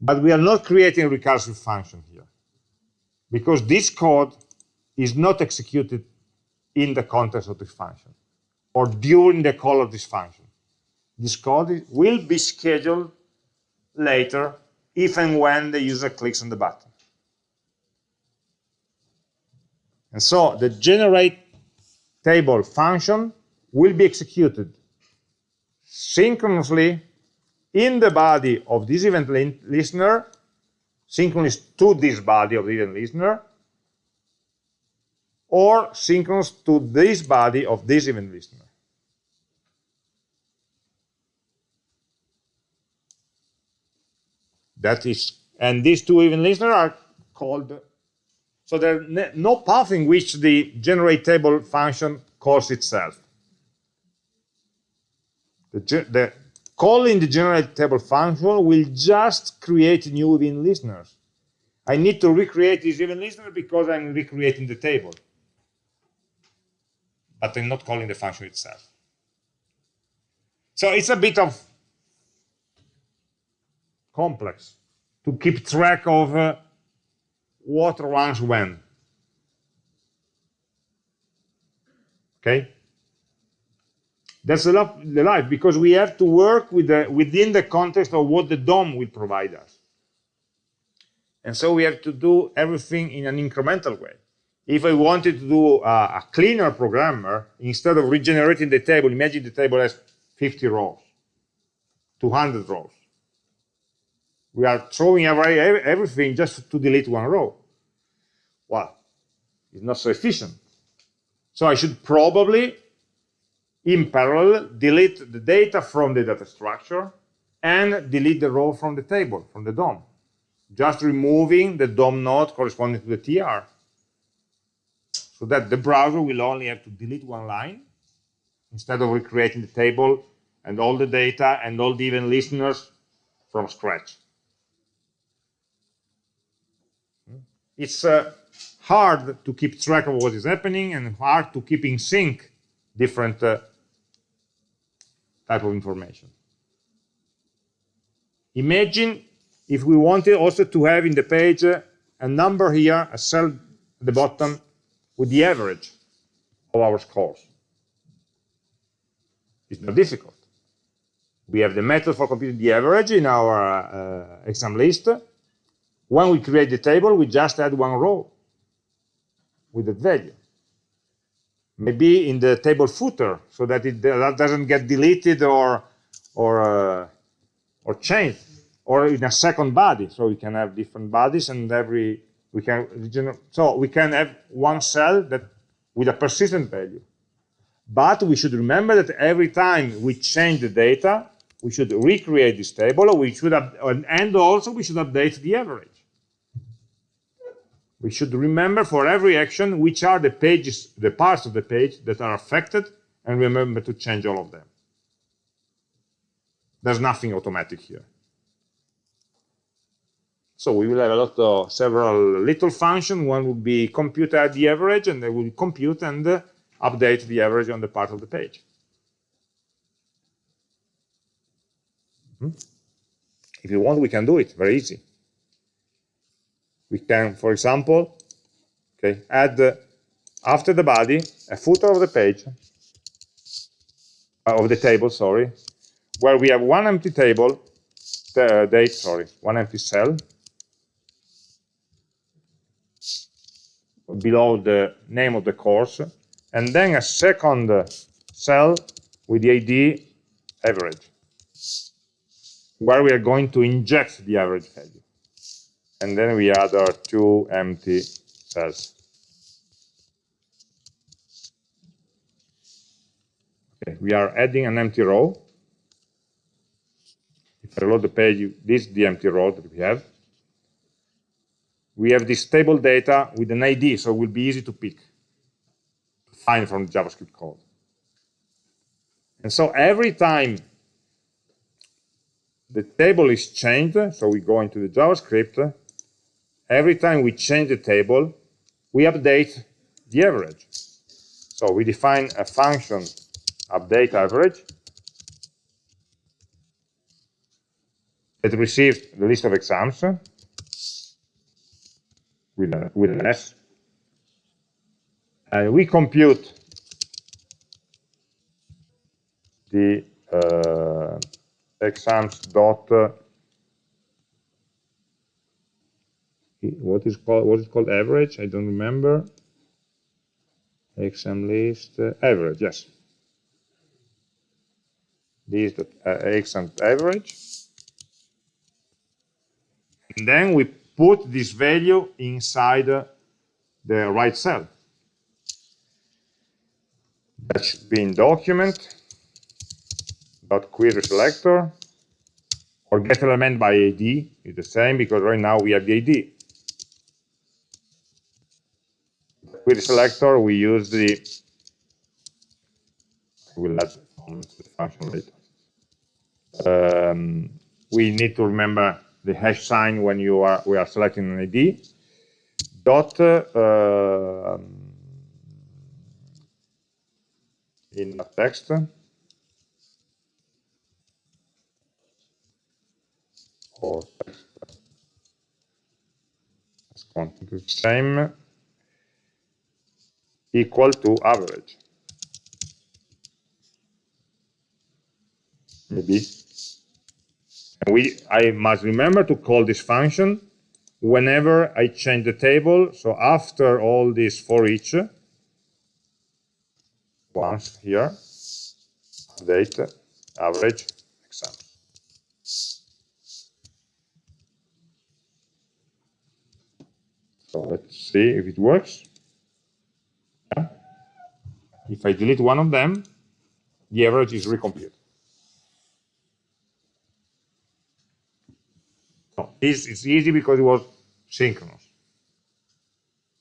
But we are not creating a recursive function here because this code is not executed in the context of this function or during the call of this function. This code will be scheduled later if and when the user clicks on the button. And so the generate table function will be executed synchronously in the body of this event listener, synchronous to this body of the event listener, or synchronous to this body of this event listener. That is, and these two event listeners are called, so there's no path in which the generate table function calls itself. The, the calling the generate table function will just create new event listeners. I need to recreate this event listener because I'm recreating the table. But I'm not calling the function itself. So it's a bit of complex to keep track of uh, what runs when. Okay? That's a lot the life because we have to work with the, within the context of what the DOM will provide us. And so we have to do everything in an incremental way. If I wanted to do a, a cleaner programmer, instead of regenerating the table, imagine the table has 50 rows, 200 rows. We are throwing away everything just to delete one row. Well, it's not so efficient. So I should probably, in parallel, delete the data from the data structure and delete the row from the table, from the DOM. Just removing the DOM node corresponding to the TR. So that the browser will only have to delete one line instead of recreating the table and all the data and all the event listeners from scratch. It's uh, hard to keep track of what is happening and hard to keep in sync different uh, type of information. Imagine if we wanted also to have in the page uh, a number here, a cell at the bottom with the average of our scores. It's not difficult. We have the method for computing the average in our uh, exam list. When we create the table, we just add one row with that value. Maybe in the table footer, so that it doesn't get deleted or or uh, or changed, or in a second body, so we can have different bodies and every we can so we can have one cell that with a persistent value. But we should remember that every time we change the data, we should recreate this table, we should and also we should update the average. We should remember for every action which are the pages, the parts of the page that are affected, and remember to change all of them. There's nothing automatic here. So we will have a lot of several little functions. One would be compute at the average, and they will compute and uh, update the average on the part of the page. Hmm? If you want, we can do it very easy. We can, for example, okay, add uh, after the body a footer of the page, uh, of the table, sorry, where we have one empty table, the date, sorry, one empty cell, below the name of the course, and then a second cell with the ID average, where we are going to inject the average value. And then we add our two empty cells. Okay, we are adding an empty row. If I load the page, this is the empty row that we have. We have this table data with an ID, so it will be easy to pick find from JavaScript code. And so every time the table is changed, so we go into the JavaScript, every time we change the table, we update the average. So we define a function update average that receives the list of exams with, a, with an S. And we compute the uh, exams dot uh, what is called what is called? Average? I don't remember. Exam list uh, average yes. This the uh, exam average. And then we put this value inside the right cell that should be in document dot query selector or get element by ID is the same because right now we have the ID. Query selector, we use the, we'll the function later. um, we need to remember the hash sign when you are we are selecting an ID. Dot uh, in text or text content same equal to average. Maybe. And we, I must remember to call this function whenever I change the table. So after all this for each, once here, update average exam. So let's see if it works. Yeah. If I delete one of them, the average is recomputed. This is easy because it was synchronous.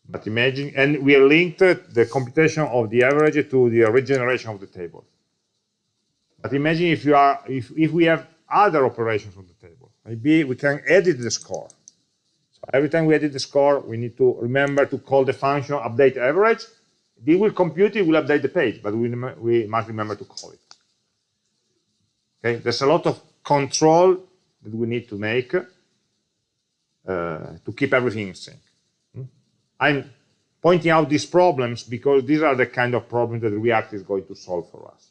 But imagine, and we linked the computation of the average to the regeneration of the table. But imagine if you are, if, if we have other operations on the table, maybe we can edit the score. So every time we edit the score, we need to remember to call the function update average, we will compute it, will update the page, but we, we must remember to call it. Okay, there's a lot of control that we need to make to keep everything in sync. Hmm? I'm pointing out these problems because these are the kind of problems that React is going to solve for us.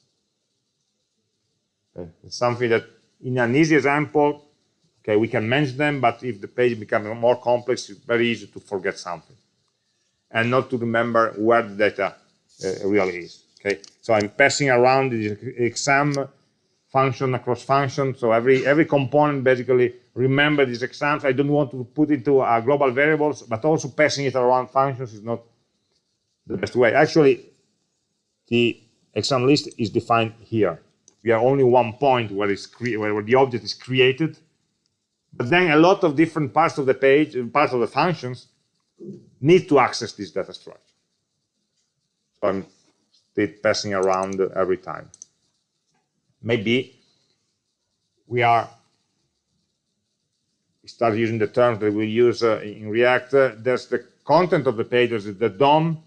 Okay? It's something that, in an easy example, okay, we can mention them, but if the page becomes more complex, it's very easy to forget something and not to remember where the data uh, really is. Okay, so I'm passing around the exam function across function. So every every component basically remember these exams. I don't want to put into uh, global variables, but also passing it around functions is not the best way. Actually, the exam list is defined here. We have only one point where it's where the object is created, but then a lot of different parts of the page, parts of the functions need to access this data structure. So I'm still passing around every time. Maybe we are start using the terms that we use uh, in React. Uh, there's the content of the page, the DOM,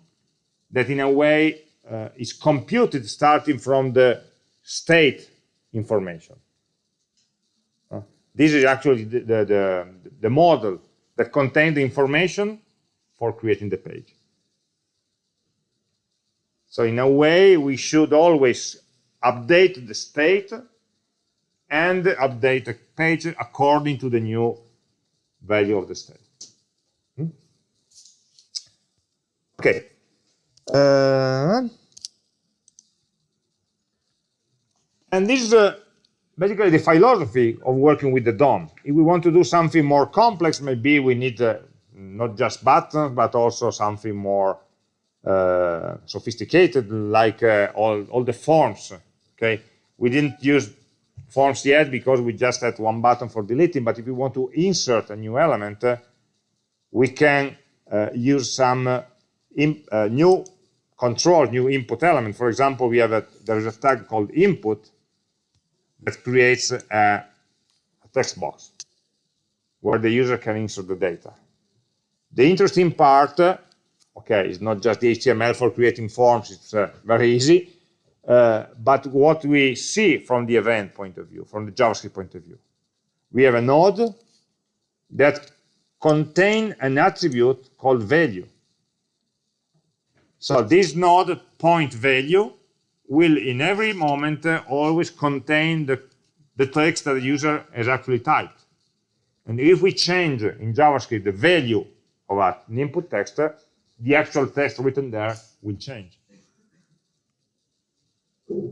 that in a way uh, is computed starting from the state information. Uh, this is actually the, the, the, the model that contains the information for creating the page. So in a way, we should always update the state and update the page according to the new value of the state. Hmm? Okay. Uh, and this is uh, basically the philosophy of working with the DOM. If we want to do something more complex, maybe we need uh, not just buttons, but also something more uh, sophisticated, like uh, all, all the forms. Okay, we didn't use forms yet because we just had one button for deleting, but if we want to insert a new element, uh, we can uh, use some uh, uh, new control, new input element. For example, we have a, there is a tag called input that creates a, a text box where the user can insert the data. The interesting part, okay, is not just the HTML for creating forms, it's uh, very easy, uh, but what we see from the event point of view, from the JavaScript point of view. We have a node that contain an attribute called value. So this node point value will in every moment uh, always contain the, the text that the user has actually typed. And if we change in JavaScript the value of an input text, the actual text written there will change.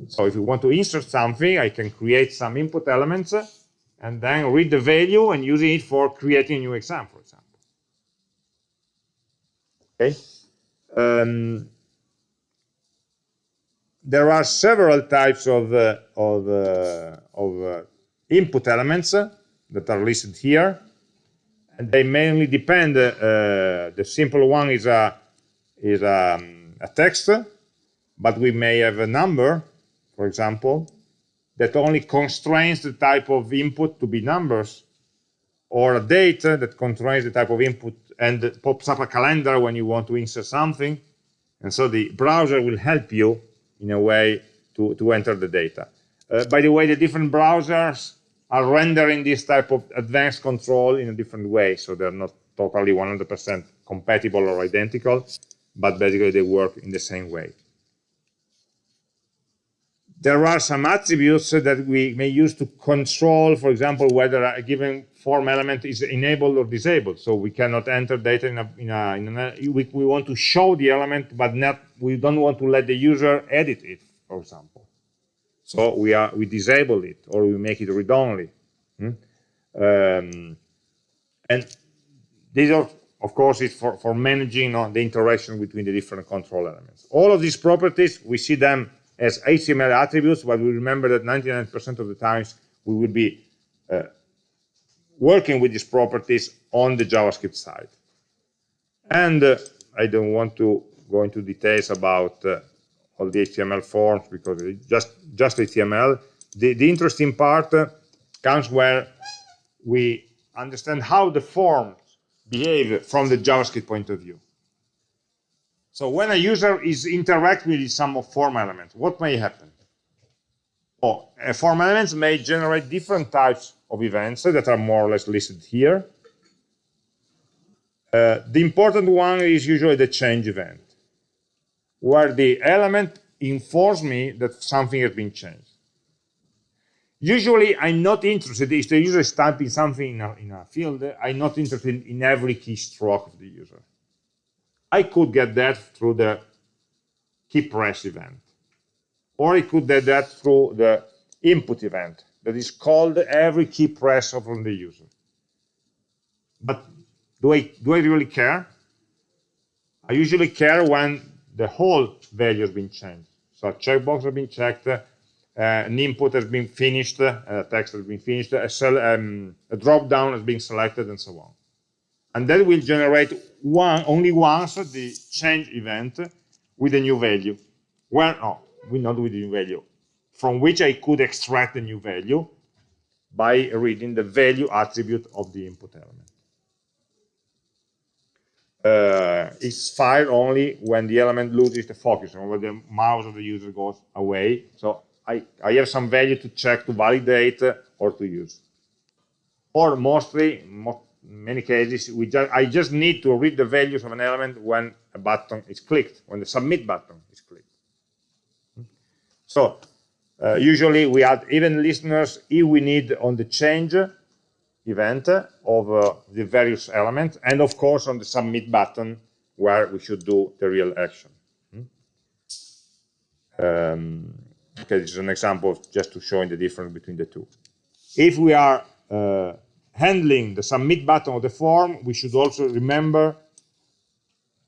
So if you want to insert something, I can create some input elements and then read the value and using it for creating a new exam, for example. Okay. Um, there are several types of, uh, of, uh, of uh, input elements that are listed here and they mainly depend. Uh, the simple one is a is a, um, a, text, but we may have a number, for example, that only constrains the type of input to be numbers, or a date that constrains the type of input and pops up a calendar when you want to insert something. And so the browser will help you in a way to, to enter the data. Uh, by the way, the different browsers are rendering this type of advanced control in a different way. So they're not totally 100% compatible or identical, but basically they work in the same way. There are some attributes that we may use to control, for example, whether a given form element is enabled or disabled. So we cannot enter data in a, in a, in a we, we want to show the element, but not, we don't want to let the user edit it, for example. So we are we disable it or we make it read-only. Hmm? Um, and these are, of course, it's for, for managing uh, the interaction between the different control elements. All of these properties, we see them as HTML attributes, but we remember that 99% of the times we will be uh, working with these properties on the JavaScript side. And uh, I don't want to go into details about uh, all the HTML forms because it's just, just HTML. The, the interesting part uh, comes where we understand how the forms behave from the JavaScript point of view. So when a user is interacting with some form element, what may happen? Oh, form elements may generate different types of events that are more or less listed here. Uh, the important one is usually the change event where the element informs me that something has been changed. Usually, I'm not interested, if the user is typing something in a, in a field, I'm not interested in every keystroke of the user. I could get that through the key press event. Or I could get that through the input event that is called every key press from the user. But do I, do I really care? I usually care when the whole value has been changed. So a checkbox has been checked, uh, an input has been finished, uh, a text has been finished, a, um, a drop down has been selected, and so on. And that will generate one only once the change event with a new value. Well, no, we not with the new value, from which I could extract the new value by reading the value attribute of the input element uh, is fired only when the element loses the focus or when the mouse of the user goes away. So I, I have some value to check to validate or to use. Or mostly, most, many cases, we just, I just need to read the values of an element when a button is clicked, when the submit button is clicked. So uh, usually we add event listeners if we need on the change event of uh, the various elements, and of course on the submit button where we should do the real action. Hmm? Um, okay, this is an example just to show the difference between the two. If we are uh, handling the submit button of the form, we should also remember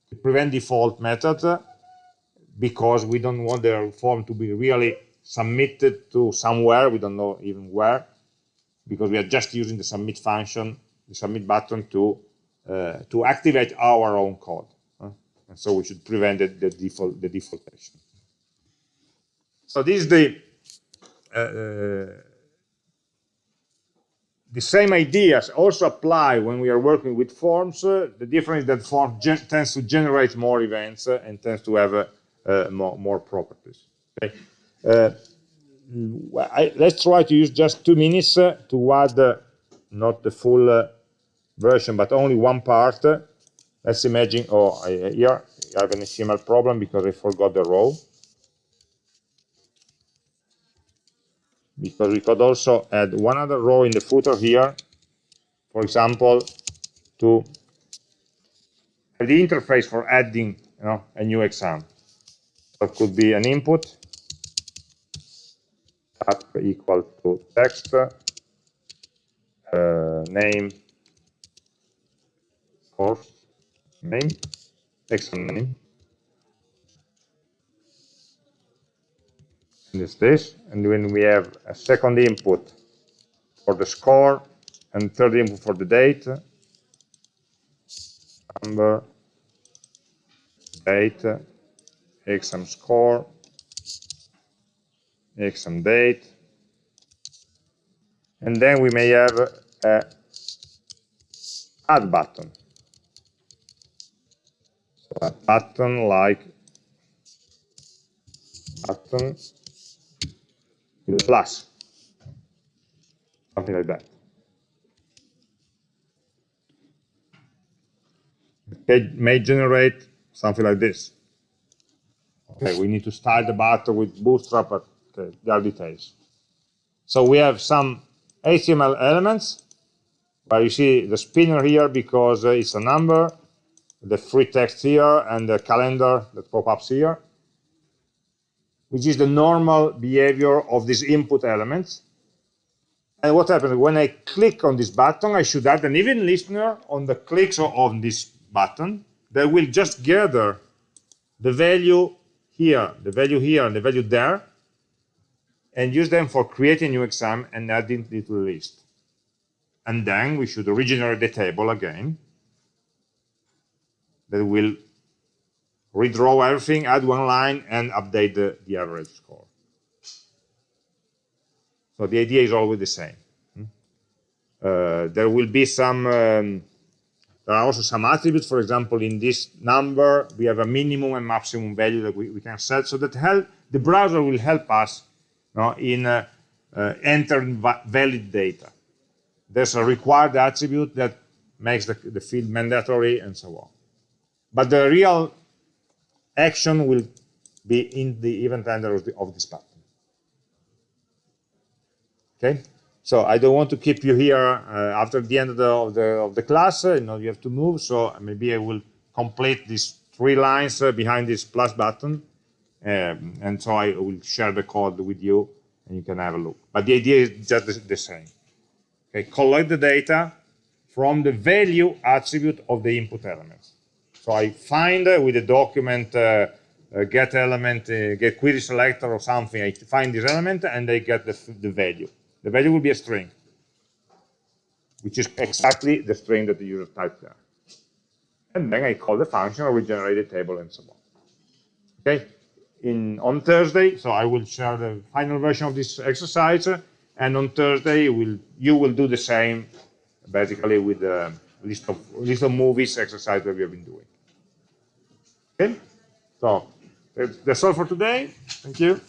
the prevent default method because we don't want the form to be really submitted to somewhere, we don't know even where, because we are just using the submit function, the submit button to uh, to activate our own code. And so we should prevent the, the default the default action. So this is the uh, uh the same ideas also apply when we are working with forms. Uh, the difference is that form tends to generate more events uh, and tends to have more, more properties. Okay? I, let's try to use just two minutes uh, to add uh, not the full uh, version, but only one part. Let's imagine, oh, I, here I have an HTML problem because I forgot the row. Because we could also add one other row in the footer here, for example, to the interface for adding you know, a new exam. That could be an input type equal to text, uh, name, course name, exam name. In this case, and when we have a second input for the score and third input for the date, number, date, exam score, exam date, and then we may have a add button. So a button like button plus, something like that. It may generate something like this. Okay, we need to style the button with Bootstrap, but okay, there are details. So we have some HTML elements, where you see the spinner here because uh, it's a number, the free text here, and the calendar that pop-ups here, which is the normal behavior of this input element. And what happens when I click on this button, I should add an event listener on the clicks on this button that will just gather the value here, the value here, and the value there, and use them for creating new exam and adding it to the list. And then we should regenerate the table again that will redraw everything, add one line, and update the, the average score. So the idea is always the same. Hmm? Uh, there will be some, um, there are also some attributes. For example, in this number, we have a minimum and maximum value that we, we can set. So that help, the browser will help us no, in uh, uh, entering valid data. There's a required attribute that makes the, the field mandatory and so on. But the real action will be in the event handler of, this button. Okay, so I don't want to keep you here uh, after the end of the, of the, of the class. Uh, you know, you have to move. So maybe I will complete these three lines uh, behind this plus button. Um, and so I will share the code with you and you can have a look. But the idea is just the, the same. Okay, collect the data from the value attribute of the input elements. So I find uh, with the document uh, uh, get element, get query selector or something, I find this element and I get the, the value. The value will be a string, which is exactly the string that the user typed there. And then I call the function, or regenerate the table, and so on. Okay, in on Thursday, so I will share the final version of this exercise, and on Thursday will you will do the same, basically with the list of list of movies exercise that we have been doing. Okay? So that's all for today. Thank you.